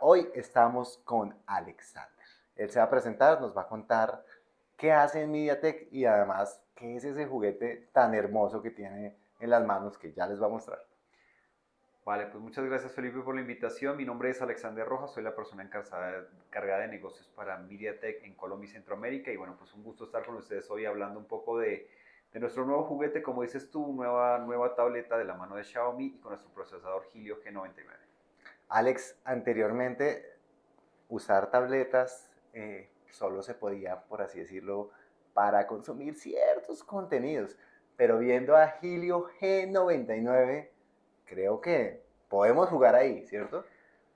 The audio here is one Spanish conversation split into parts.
Hoy estamos con Alexander. Él se va a presentar, nos va a contar qué hace en MediaTek y además qué es ese juguete tan hermoso que tiene en las manos que ya les va a mostrar. Vale, pues muchas gracias Felipe por la invitación. Mi nombre es Alexander Rojas, soy la persona encargada de negocios para MediaTek en Colombia y Centroamérica. Y bueno, pues un gusto estar con ustedes hoy hablando un poco de, de nuestro nuevo juguete, como dices tú, nueva, nueva tableta de la mano de Xiaomi y con nuestro procesador Helio G99. Alex, anteriormente usar tabletas eh, solo se podía, por así decirlo, para consumir ciertos contenidos, pero viendo a Helio G99, creo que podemos jugar ahí, ¿cierto?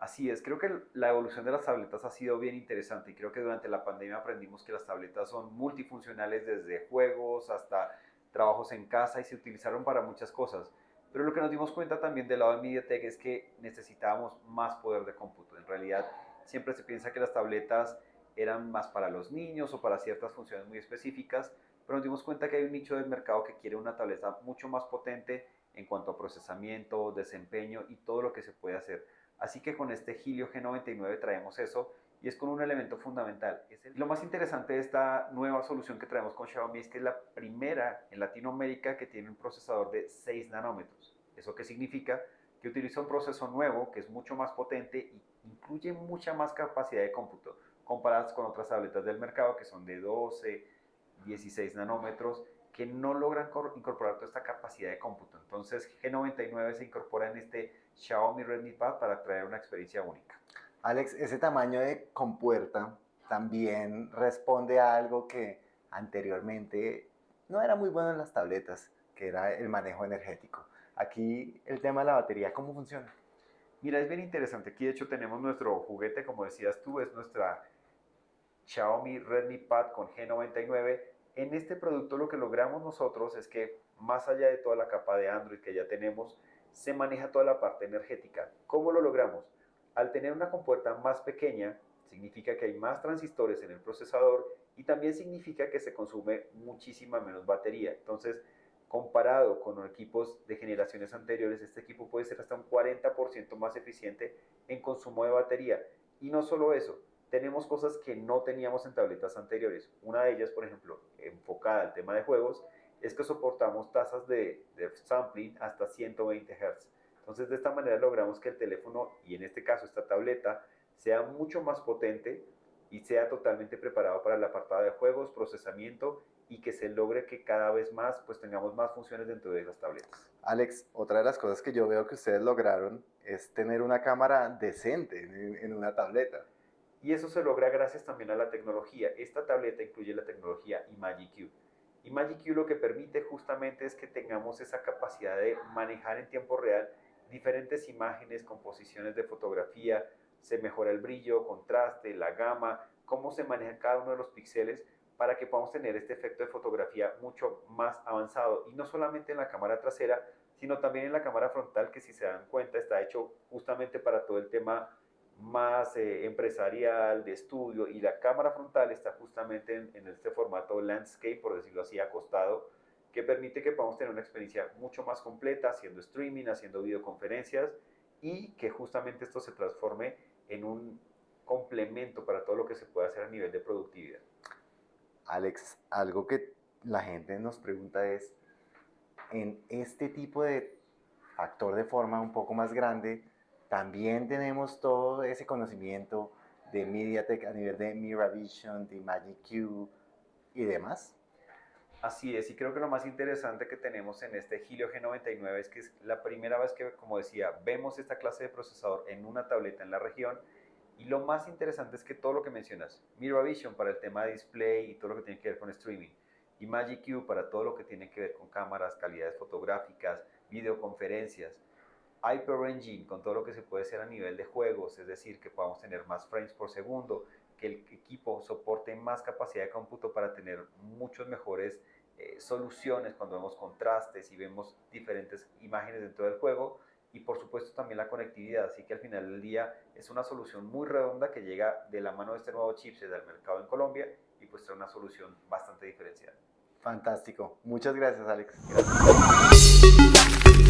Así es, creo que la evolución de las tabletas ha sido bien interesante y creo que durante la pandemia aprendimos que las tabletas son multifuncionales desde juegos hasta trabajos en casa y se utilizaron para muchas cosas. Pero lo que nos dimos cuenta también del lado de MediaTek es que necesitábamos más poder de cómputo. En realidad, siempre se piensa que las tabletas eran más para los niños o para ciertas funciones muy específicas, pero nos dimos cuenta que hay un nicho del mercado que quiere una tableta mucho más potente en cuanto a procesamiento, desempeño y todo lo que se puede hacer. Así que con este Helio G99 traemos eso y es con un elemento fundamental. Lo más interesante de esta nueva solución que traemos con Xiaomi es que es la primera en Latinoamérica que tiene un procesador de 6 nanómetros. ¿Eso qué significa? Que utiliza un proceso nuevo que es mucho más potente y incluye mucha más capacidad de cómputo comparadas con otras tabletas del mercado que son de 12, 16 nanómetros que no logran incorporar toda esta capacidad de cómputo. Entonces G99 se incorpora en este Xiaomi Redmi Pad para traer una experiencia única. Alex, ese tamaño de compuerta también responde a algo que anteriormente no era muy bueno en las tabletas, que era el manejo energético. Aquí el tema de la batería, ¿cómo funciona? Mira, es bien interesante. Aquí de hecho tenemos nuestro juguete, como decías tú, es nuestra Xiaomi Redmi Pad con G99. En este producto lo que logramos nosotros es que más allá de toda la capa de Android que ya tenemos, se maneja toda la parte energética. ¿Cómo lo logramos? Al tener una compuerta más pequeña, significa que hay más transistores en el procesador y también significa que se consume muchísima menos batería. Entonces, comparado con equipos de generaciones anteriores, este equipo puede ser hasta un 40% más eficiente en consumo de batería. Y no solo eso, tenemos cosas que no teníamos en tabletas anteriores. Una de ellas, por ejemplo, enfocada al tema de juegos, es que soportamos tasas de, sampling hasta 120 Hz. Entonces de esta manera logramos que el teléfono, y en este caso esta tableta, sea mucho más potente y sea totalmente preparado para el apartado de juegos, procesamiento y que se logre que cada vez más pues tengamos más funciones dentro de las tabletas. Alex, otra de las cosas que yo veo que ustedes lograron es tener una cámara decente en, una tableta. Y eso se logra gracias también a la tecnología. Esta tableta incluye la tecnología ImagiQ. ImagiQ lo que permite justamente es que tengamos esa capacidad de manejar en tiempo real diferentes imágenes, composiciones de fotografía, se mejora el brillo, contraste, la gama, cómo se maneja cada uno de los píxeles para que podamos tener este efecto de fotografía mucho más avanzado. Y no solamente en la cámara trasera, sino también en la cámara frontal que si se dan cuenta está hecho justamente para todo el tema más eh, empresarial, de estudio y la cámara frontal está justamente en, en este formato landscape, por decirlo así, acostado, que permite que podamos tener una experiencia mucho más completa haciendo streaming, haciendo videoconferencias y que justamente esto se transforme en un complemento para todo lo que se puede hacer a nivel de productividad. Alex, algo que la gente nos pregunta es, en este tipo de factor de forma un poco más grande, también tenemos todo ese conocimiento de MediaTek a nivel de MiraVision, de Magic Q y demás. Así es, y creo que lo más interesante que tenemos en este Helio G99 es que es la primera vez que, como decía, vemos esta clase de procesador en una tableta en la región. Y lo más interesante es que todo lo que mencionas, MiraVision para el tema de display y todo lo que tiene que ver con streaming, y Magic Q para todo lo que tiene que ver con cámaras, calidades fotográficas, videoconferencias, Hyper Engine con todo lo que se puede hacer a nivel de juegos, es decir, que podamos tener más frames por segundo, que el equipo soporte más capacidad de cómputo para tener muchos mejores eh, soluciones cuando vemos contrastes y vemos diferentes imágenes dentro del juego y por supuesto también la conectividad, así que al final del día es una solución muy redonda que llega de la mano de este nuevo chipset del mercado en Colombia y pues trae una solución bastante diferenciada. Fantástico. Muchas gracias, Alex. Gracias.